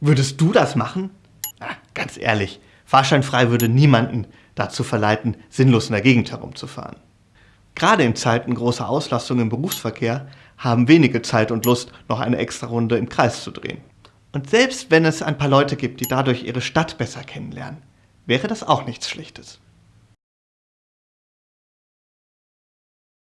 Würdest du das machen? Na, ganz ehrlich, fahrscheinfrei würde niemanden dazu verleiten, sinnlos in der Gegend herumzufahren. Gerade in Zeiten großer Auslastung im Berufsverkehr haben wenige Zeit und Lust, noch eine extra Runde im Kreis zu drehen. Und selbst wenn es ein paar Leute gibt, die dadurch ihre Stadt besser kennenlernen, wäre das auch nichts Schlechtes.